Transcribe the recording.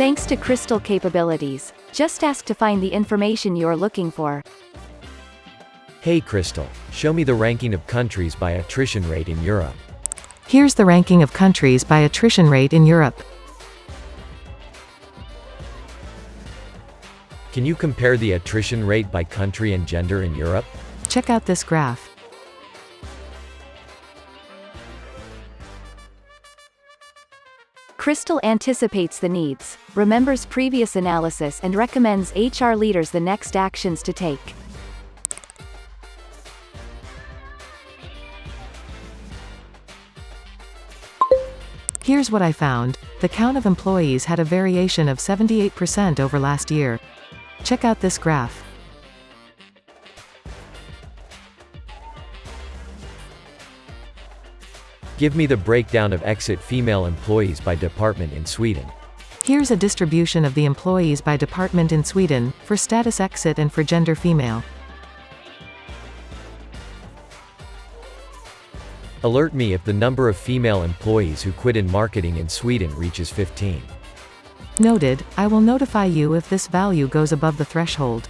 Thanks to Crystal capabilities, just ask to find the information you're looking for. Hey Crystal, show me the ranking of countries by attrition rate in Europe. Here's the ranking of countries by attrition rate in Europe. Can you compare the attrition rate by country and gender in Europe? Check out this graph. Crystal anticipates the needs, remembers previous analysis and recommends HR leaders the next actions to take. Here's what I found. The count of employees had a variation of 78% over last year. Check out this graph. Give me the breakdown of exit female employees by department in Sweden. Here's a distribution of the employees by department in Sweden, for status exit and for gender female. Alert me if the number of female employees who quit in marketing in Sweden reaches 15. Noted, I will notify you if this value goes above the threshold.